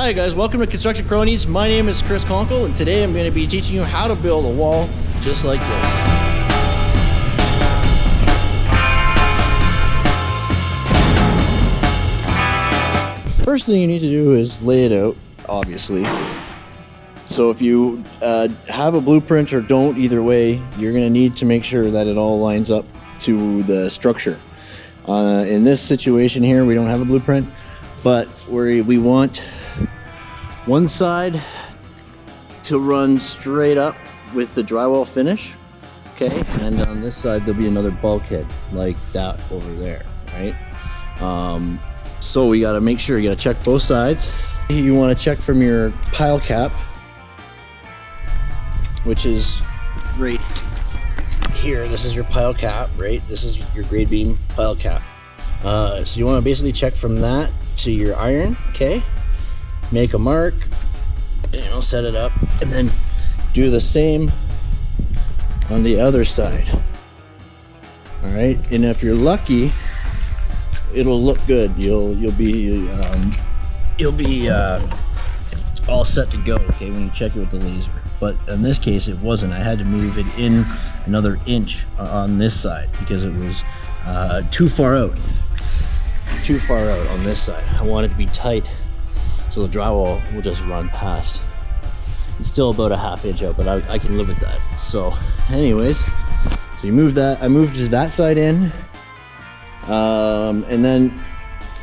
Hi guys, welcome to Construction Cronies. My name is Chris Conkle and today I'm going to be teaching you how to build a wall just like this. First thing you need to do is lay it out, obviously. So if you uh, have a blueprint or don't, either way, you're going to need to make sure that it all lines up to the structure. Uh, in this situation here, we don't have a blueprint, but we we want one side to run straight up with the drywall finish, okay? And on this side, there'll be another bulkhead like that over there, right? Um, so we gotta make sure, you gotta check both sides. You wanna check from your pile cap, which is right here. This is your pile cap, right? This is your grade beam pile cap. Uh, so you wanna basically check from that to your iron, okay? Make a mark, you know, set it up, and then do the same on the other side. All right, and if you're lucky, it'll look good. You'll you'll be um, you'll be uh, all set to go. Okay, when you check it with the laser. But in this case, it wasn't. I had to move it in another inch on this side because it was uh, too far out. Too far out on this side. I wanted to be tight so the drywall will just run past. It's still about a half inch out, but I, I can live with that. So anyways, so you move that, I moved that side in. Um, and then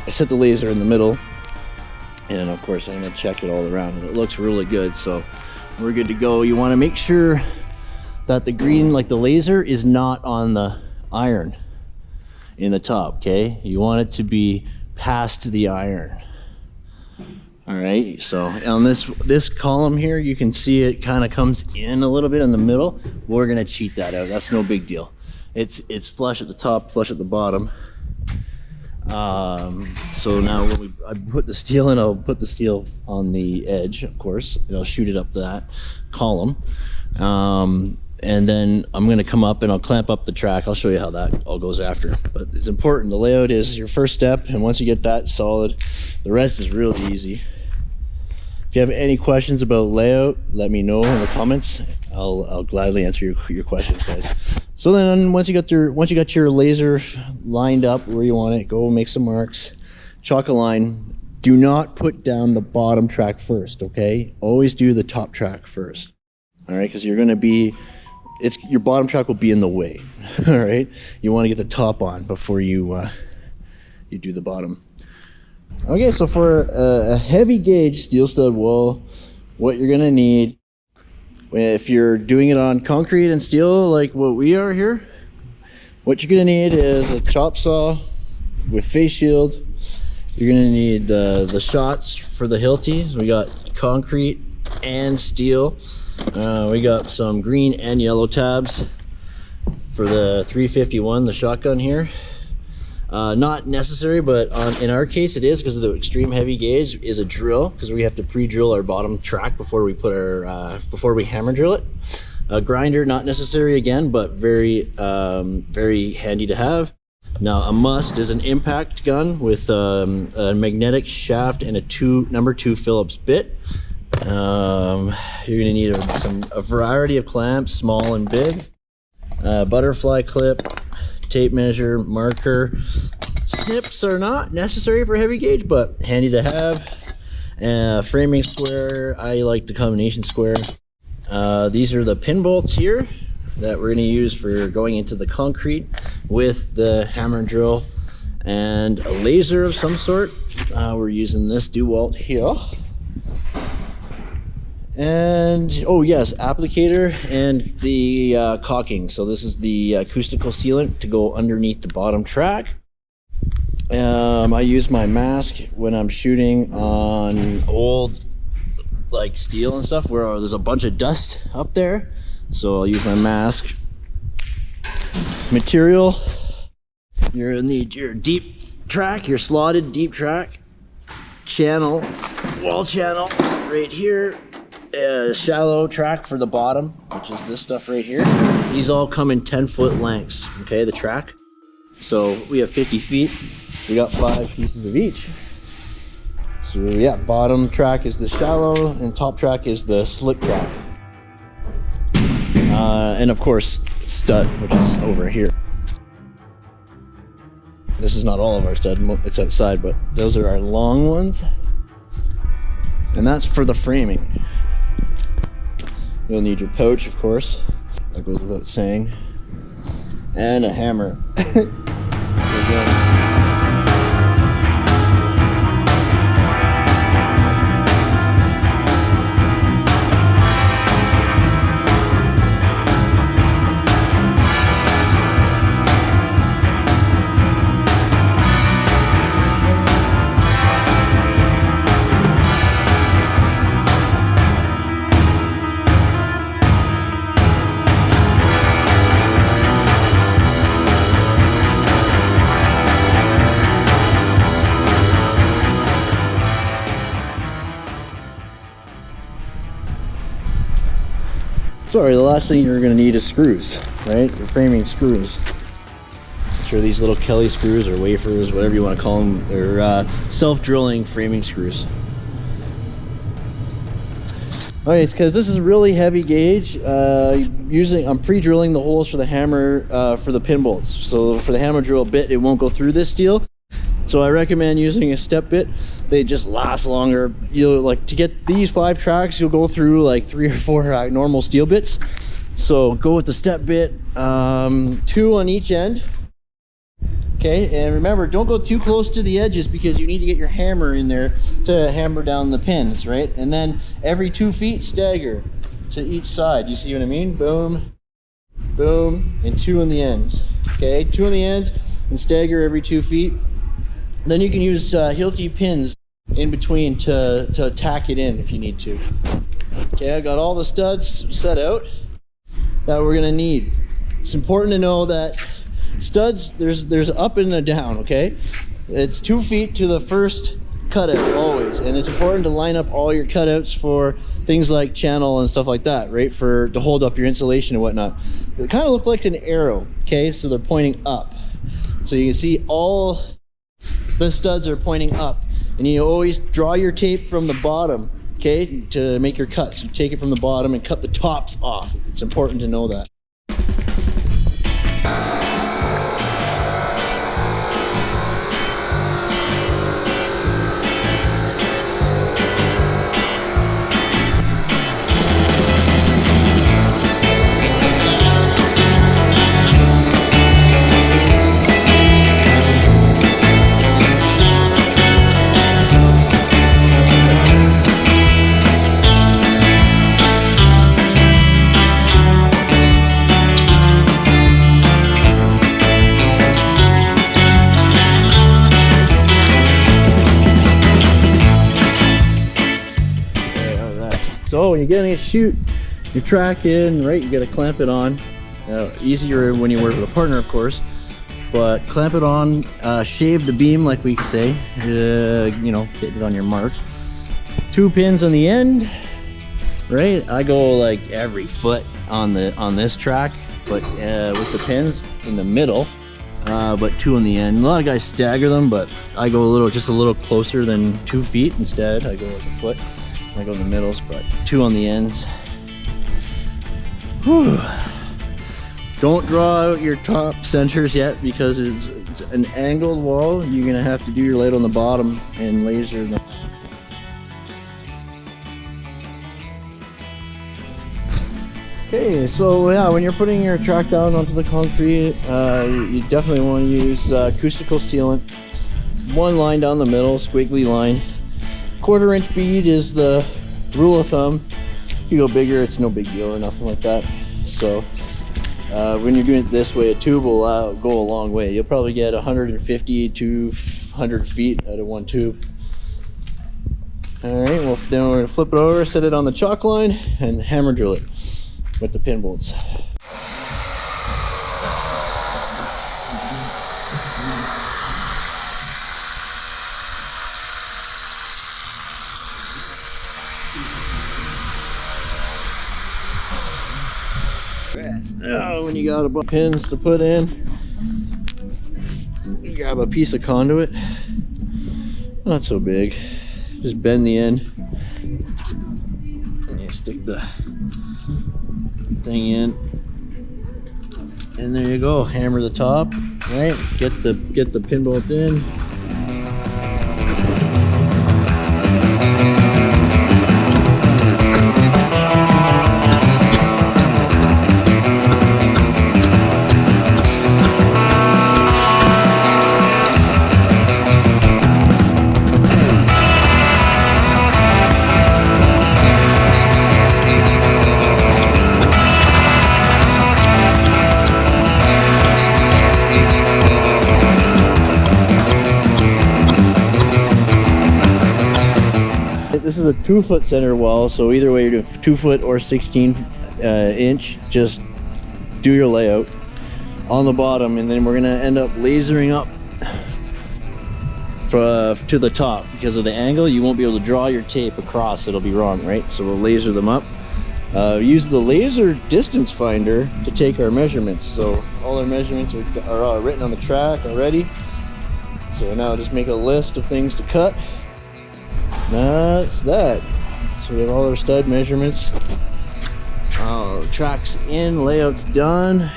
I set the laser in the middle. And of course I'm gonna check it all around and it looks really good. So we're good to go. You wanna make sure that the green, like the laser is not on the iron in the top, okay? You want it to be past the iron. All right, so on this this column here, you can see it kind of comes in a little bit in the middle. We're gonna cheat that out. That's no big deal. It's it's flush at the top, flush at the bottom. Um, so now when we I put the steel in, I'll put the steel on the edge, of course, and I'll shoot it up that column. Um, and then I'm gonna come up and I'll clamp up the track. I'll show you how that all goes after. But it's important. The layout is your first step, and once you get that solid, the rest is really easy. You have any questions about layout, let me know in the comments. I'll, I'll gladly answer your, your questions, guys. So then once you got your once you got your laser lined up where you want it, go make some marks, chalk a line. Do not put down the bottom track first, okay? Always do the top track first. All right, because you're going to be it's your bottom track will be in the way. All right, you want to get the top on before you uh, you do the bottom. Okay, so for a, heavy gauge steel stud wall, what you're gonna need, if you're doing it on concrete and steel like what we are here, what you're gonna need is a chop saw with face shield. You're gonna need the, the shots for the Hilti. We got concrete and steel. Uh, we got some green and yellow tabs for the 351, the shotgun here. Uh, not necessary, but on, in our case it is because of the extreme heavy gauge is a drill because we have to pre-drill our bottom track before we put our uh, before we hammer drill it. A grinder not necessary again, but very um, very handy to have. Now a must is an impact gun with um, a magnetic shaft and a two number two Phillips bit. Um, you're gonna need a, some, a variety of clamps, small and big. Uh, butterfly clip, tape measure, marker. Snips are not necessary for heavy gauge, but handy to have. Uh, framing square, I like the combination square. Uh, these are the pin bolts here that we're going to use for going into the concrete with the hammer and drill and a laser of some sort. Uh, we're using this DeWalt here. And, oh yes, applicator and the uh, caulking. So this is the acoustical sealant to go underneath the bottom track. Um, I use my mask when I'm shooting on old like steel and stuff where there's a bunch of dust up there. So I'll use my mask. Material, you're in the your deep track, your slotted deep track. Channel, wall channel right here shallow track for the bottom, which is this stuff right here. These all come in 10 foot lengths, okay, the track. So we have 50 feet. We got five pieces of each. So yeah, bottom track is the shallow and top track is the slip track. Uh, and of course, stud, which is over here. This is not all of our stud, it's outside, but those are our long ones. And that's for the framing. You'll need your pouch, of course. That goes without saying. And a hammer. Sorry, the last thing you're gonna need is screws, right? Your framing screws. Sure, these little Kelly screws or wafers, whatever you want to call them, they're uh, self-drilling framing screws. Okay, it's because this is really heavy gauge. Uh, using, I'm pre-drilling the holes for the hammer uh, for the pin bolts. So for the hammer drill bit, it won't go through this steel. So I recommend using a step bit. They just last longer. You'll like to get these five tracks, you'll go through like three or four uh, normal steel bits. So go with the step bit, um, two on each end. Okay, and remember, don't go too close to the edges because you need to get your hammer in there to hammer down the pins, right? And then every two feet, stagger to each side. You see what I mean? Boom, boom, and two on the ends. Okay, two on the ends and stagger every two feet. Then you can use uh, Hilti pins in between to, to tack it in if you need to. Okay, I got all the studs set out that we're gonna need. It's important to know that studs, there's, there's up and a down, okay? It's two feet to the first cutout always and it's important to line up all your cutouts for things like channel and stuff like that right for to hold up your insulation and whatnot they kind of look like an arrow okay so they're pointing up so you can see all the studs are pointing up and you always draw your tape from the bottom okay to make your cuts. You take it from the bottom and cut the tops off. It's important to know that When you're to shoot your track in, right, you got to clamp it on. Uh, easier when you work with a partner, of course. But clamp it on, uh, shave the beam like we say, uh, you know, get it on your mark. Two pins on the end, right? I go like every foot on the on this track, but uh, with the pins in the middle, uh, but two on the end. A lot of guys stagger them, but I go a little, just a little closer than two feet instead. I go like a foot. I go in the middles, but two on the ends. Whew. Don't draw out your top centers yet because it's, it's, an angled wall. You're gonna have to do your light on the bottom and laser them. Okay, so yeah, when you're putting your track down onto the concrete, uh, you definitely want to use uh, acoustical sealant. One line down the middle, squiggly line quarter inch bead is the rule of thumb. If you go bigger it's no big deal or nothing like that. So uh, when you're doing it this way a tube will uh, go a long way. You'll probably get 150 to 100 feet out of one tube. All right well then we're gonna flip it over set it on the chalk line and hammer drill it with the pin bolts Oh, when you got a bunch of pins to put in, you grab a piece of conduit. Not so big. just bend the end. And you stick the thing in. And there you go. Hammer the top, right? Get the get the pin bolt in. A two foot center wall, so either way you're two foot or 16 uh, inch, just do your layout on the bottom and then we're gonna end up lasering up for, to the top. Because of the angle you won't be able to draw your tape across. It'll be wrong right? So we'll laser them up. Uh, use the laser distance finder to take our measurements. So all our measurements are, are uh, written on the track already. So now just make a list of things to cut that's that. So we have all our stud measurements. Uh, tracks in layouts done.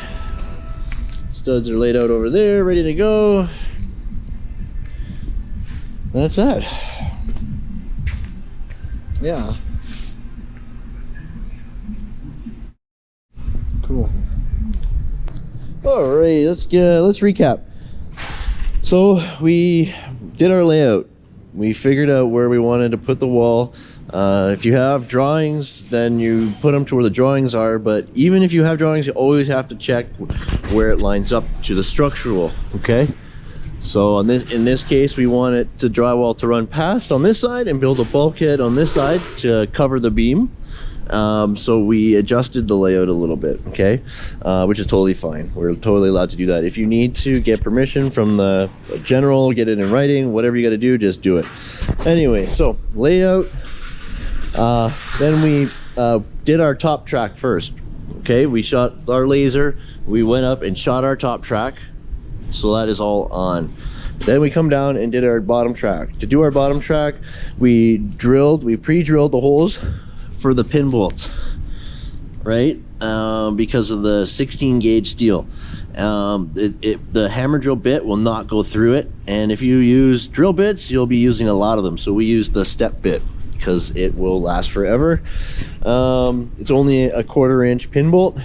Studs are laid out over there ready to go. That's that. Yeah. Cool. All right let's get let's recap. So we did our layout we figured out where we wanted to put the wall. Uh, if you have drawings then you put them to where the drawings are but even if you have drawings you always have to check where it lines up to the structural okay? So on this in this case we want it to drywall to run past on this side and build a bulkhead on this side to cover the beam um, so we adjusted the layout a little bit okay? Uh, which is totally fine. We're totally allowed to do that. If you need to get permission from the general get it in writing whatever you got to do just do it. Anyway so layout uh, then we uh, did our top track first okay? We shot our laser we went up and shot our top track so that is all on. Then we come down and did our bottom track. To do our bottom track we drilled we pre-drilled the holes for the pin bolts, right? Um, because of the 16 gauge steel. Um, it, it, the hammer drill bit will not go through it. And if you use drill bits, you'll be using a lot of them. So we use the step bit because it will last forever. Um, it's only a quarter inch pin bolt.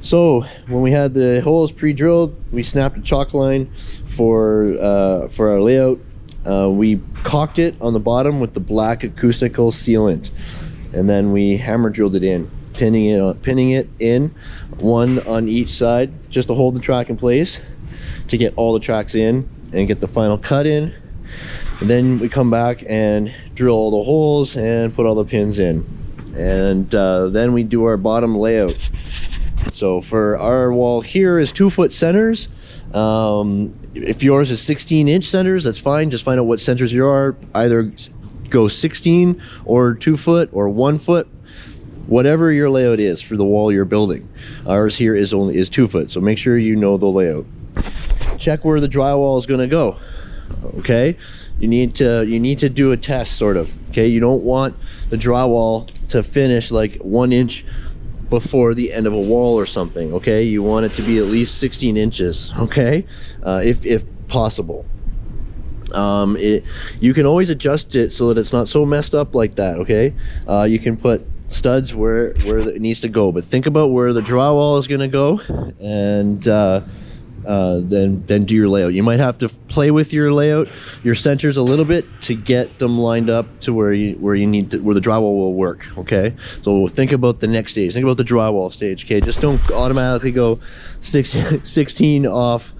So when we had the holes pre-drilled, we snapped a chalk line for uh, for our layout. Uh, we caulked it on the bottom with the black acoustical sealant and then we hammer drilled it in pinning it on, pinning it in one on each side just to hold the track in place to get all the tracks in and get the final cut in. And then we come back and drill all the holes and put all the pins in. And uh, then we do our bottom layout. So for our wall here is two foot centers um, if yours is 16 inch centers that's fine. Just find out what centers you are. Either go 16 or two foot or one foot. Whatever your layout is for the wall you're building. Ours here is only is two foot so make sure you know the layout. Check where the drywall is going to go okay? You need to you need to do a test sort of okay? You don't want the drywall to finish like one inch before the end of a wall or something okay? You want it to be at least 16 inches okay? Uh, if if possible. Um, it you can always adjust it so that it's not so messed up like that okay? Uh, you can put studs where where it needs to go but think about where the drywall is going to go and uh, uh, then then do your layout. You might have to play with your layout your centers a little bit to get them lined up to where you where you need to where the drywall will work okay? So think about the next stage. Think about the drywall stage okay? Just don't automatically go six, 16 off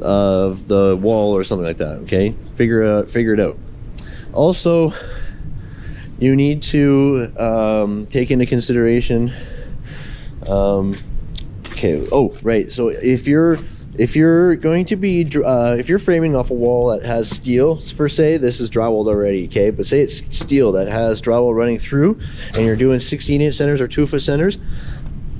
of the wall or something like that okay? Figure out figure it out. Also you need to um, take into consideration um, okay oh right so if you're if you're going to be uh, if you're framing off a wall that has steel for say this is drywalled already okay but say it's steel that has drywall running through and you're doing 16 inch centers or two foot centers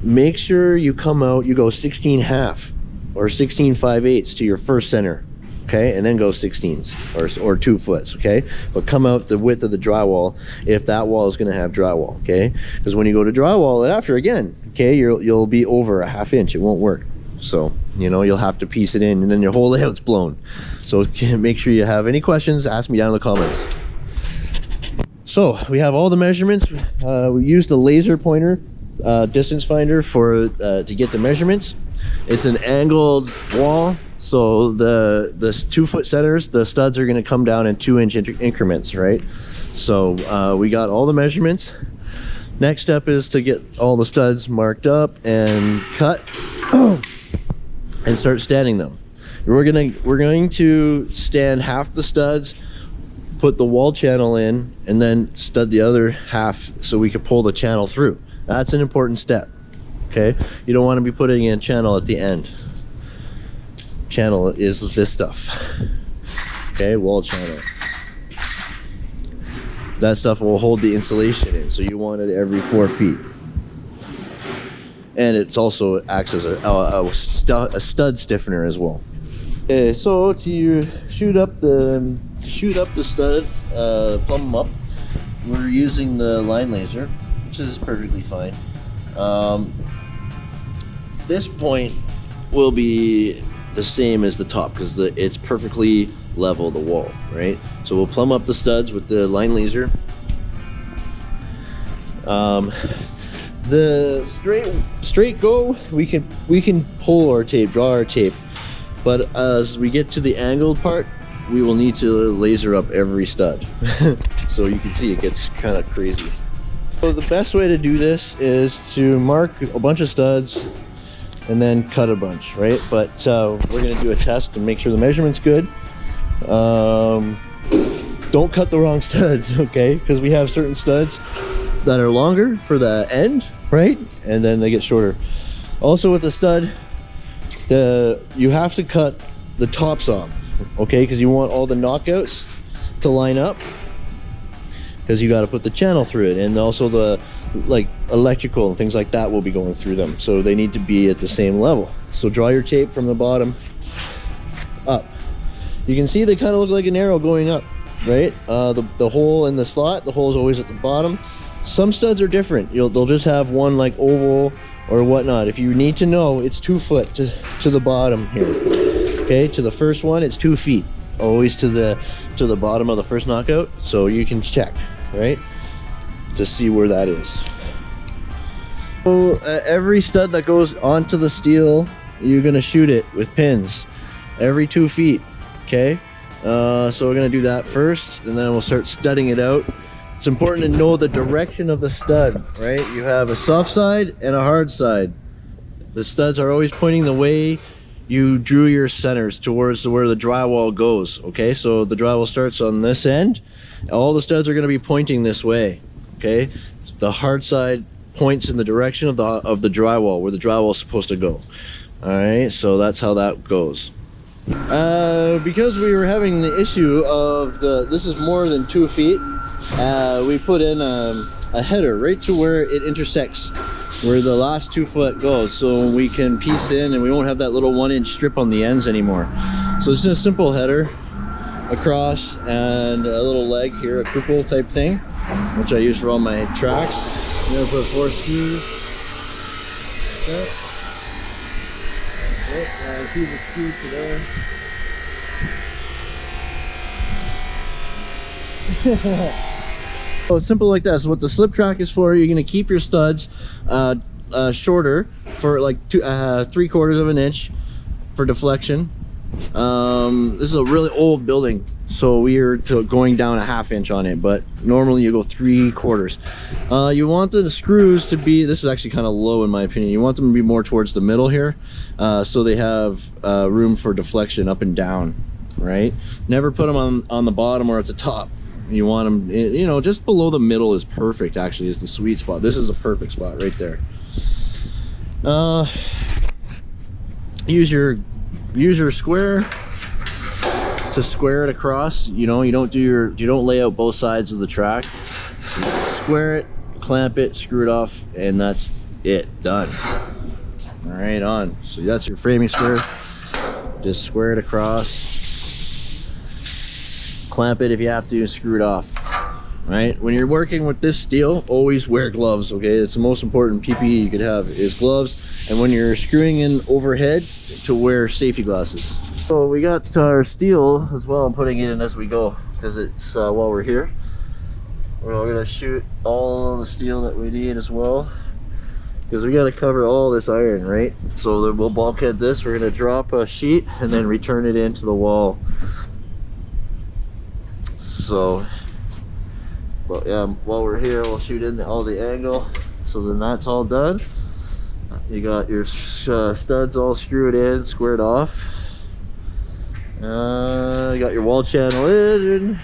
make sure you come out you go 16 half or 16 5 eighths to your first center okay, and then go 16s or, or two foots, okay? But come out the width of the drywall if that wall is going to have drywall, okay? Because when you go to drywall it after again, okay, you'll you'll be over a half inch. It won't work. So you know you'll have to piece it in, and then your whole layout's blown. So make sure you have any questions. Ask me down in the comments. So we have all the measurements. Uh, we used a laser pointer uh, distance finder for uh, to get the measurements. It's an angled wall, so the the two foot centers, the studs are going to come down in two inch increments, right? So uh, we got all the measurements. Next step is to get all the studs marked up and cut and start standing them. We're gonna we're going to stand half the studs, put the wall channel in, and then stud the other half so we can pull the channel through. That's an important step. Okay, you don't want to be putting in channel at the end. Channel is this stuff. Okay, wall channel. That stuff will hold the insulation in, so you want it every four feet. And it's also acts as a, a, a, stu a stud stiffener as well. Okay, so to shoot up the shoot up the stud, uh, plumb them up, we're using the line laser which is perfectly fine. Um, this point will be the same as the top because it's perfectly level the wall, right? So we'll plumb up the studs with the line laser. Um, the straight straight go we can we can pull our tape draw our tape but as we get to the angled part we will need to laser up every stud so you can see it gets kind of crazy so the best way to do this is to mark a bunch of studs and then cut a bunch, right? But uh, we're gonna do a test and make sure the measurement's good. Um, don't cut the wrong studs, okay? Because we have certain studs that are longer for the end, right? And then they get shorter. Also with the stud, the you have to cut the tops off, okay? Because you want all the knockouts to line up because you got to put the channel through it and also the like electrical and things like that will be going through them so they need to be at the same level so draw your tape from the bottom up you can see they kind of look like an arrow going up right uh, the, the hole in the slot the hole is always at the bottom some studs are different You'll, they'll just have one like oval or whatnot if you need to know it's two foot to, to the bottom here okay to the first one it's two feet always to the to the bottom of the first knockout so you can check right? To see where that is. So uh, every stud that goes onto the steel, you're gonna shoot it with pins every two feet, okay? Uh, so we're gonna do that first and then we'll start studding it out. It's important to know the direction of the stud, right? You have a soft side and a hard side. The studs are always pointing the way you drew your centers towards where the drywall goes okay? So the drywall starts on this end. All the studs are going to be pointing this way okay? The hard side points in the direction of the of the drywall where the drywall is supposed to go all right? So that's how that goes. Uh, because we were having the issue of the this is more than two feet uh, we put in a, a header right to where it intersects where the last two foot goes so we can piece in and we won't have that little one inch strip on the ends anymore. So is a simple header across and a little leg here a cripple type thing which I use for all my tracks. I'm gonna put four screws yep. Yep, and keep the screw to there So it's simple like that. So what the slip track is for, you're going to keep your studs uh, uh, shorter for like two, uh, three quarters of an inch for deflection. Um, this is a really old building, so we are going down a half inch on it, but normally you go three quarters. Uh, you want the screws to be, this is actually kind of low in my opinion, you want them to be more towards the middle here, uh, so they have uh, room for deflection up and down, right? Never put them on, on the bottom or at the top you want them you know just below the middle is perfect actually is the sweet spot. This is a perfect spot right there. Uh use your use your square to square it across. You know you don't do your you don't lay out both sides of the track. Square it clamp it screw it off and that's it. Done. All right on. So that's your framing square. Just square it across clamp it if you have to, screw it off. Right? When you're working with this steel, always wear gloves, okay? It's the most important PPE you could have is gloves. And when you're screwing in overhead, to wear safety glasses. So we got our steel as well. I'm putting it in as we go because it's uh, while we're here. We're all gonna shoot all the steel that we need as well because we got to cover all this iron right so we'll bulkhead this we're going to drop a sheet and then return it into the wall so but yeah while we're here we'll shoot in all the angle. So then that's all done. You got your uh, studs all screwed in squared off. Uh, you got your wall channel in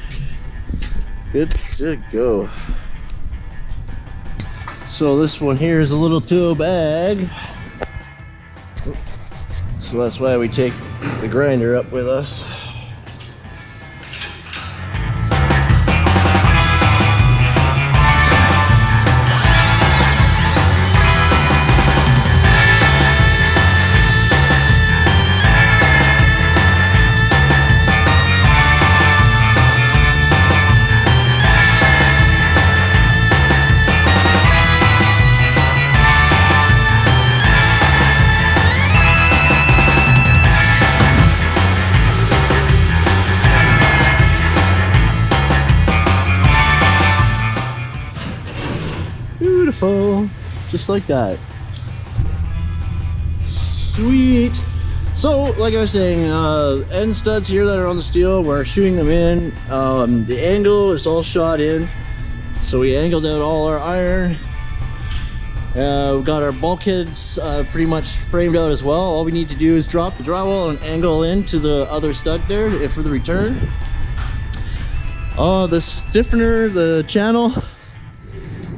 good to go. So this one here is a little tool bag. So that's why we take the grinder up with us. Like that. Sweet. So, like I was saying, uh, end studs here that are on the steel, we're shooting them in. Um, the angle is all shot in. So we angled out all our iron. Uh, we've got our bulkheads uh, pretty much framed out as well. All we need to do is drop the drywall and angle into the other stud there for the return. Uh, the stiffener, the channel,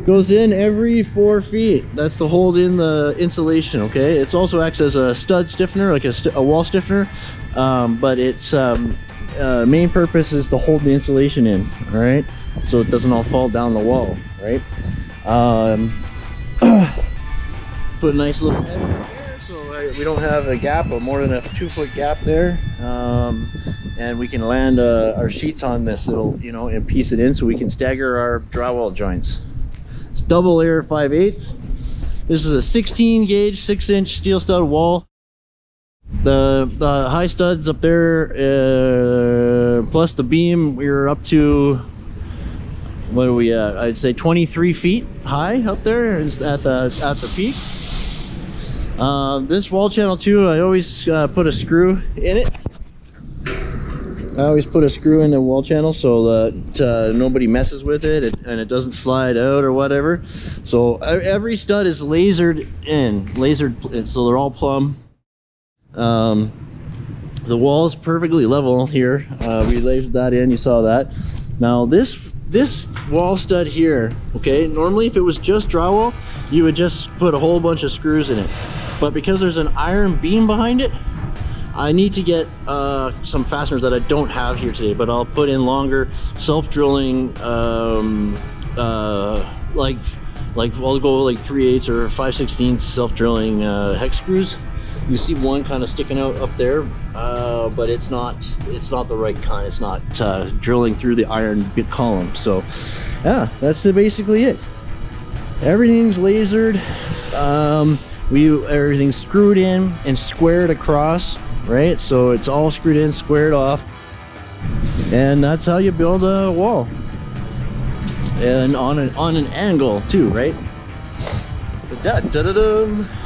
goes in every four feet. That's to hold in the insulation okay? It also acts as a stud stiffener like a, a wall stiffener. Um, but its um, uh, main purpose is to hold the insulation in all right so it doesn't all fall down the wall right? Um, put a nice little head so we don't have a gap of more than a two foot gap there. Um, and we can land uh, our sheets on this it'll you know and piece it in so we can stagger our drywall joints it's double layer 5 eighths. This is a 16 gauge, 6 inch steel stud wall. The, the high studs up there, uh, plus the beam, we're up to, what are we at? I'd say 23 feet high up there at the, at the peak. Uh, this wall channel too, I always uh, put a screw in it I always put a screw in the wall channel so that uh, nobody messes with it and it doesn't slide out or whatever. So every stud is lasered in, lasered, so they're all plumb. Um, the wall is perfectly level here. Uh, we lasered that in, you saw that. Now this this wall stud here, okay, normally if it was just drywall, you would just put a whole bunch of screws in it. But because there's an iron beam behind it, I need to get uh, some fasteners that I don't have here today, but I'll put in longer self-drilling, um, uh, like, like I'll go like 3 8 or 5 16 self-drilling uh, hex screws. You see one kind of sticking out up there, uh, but it's not it's not the right kind. It's not uh, drilling through the iron column. So, yeah, that's basically it. Everything's lasered. Um, we everything's screwed in and squared across right? So it's all screwed in, squared off. And that's how you build a wall. And on an, on an angle too, right? Da -da -da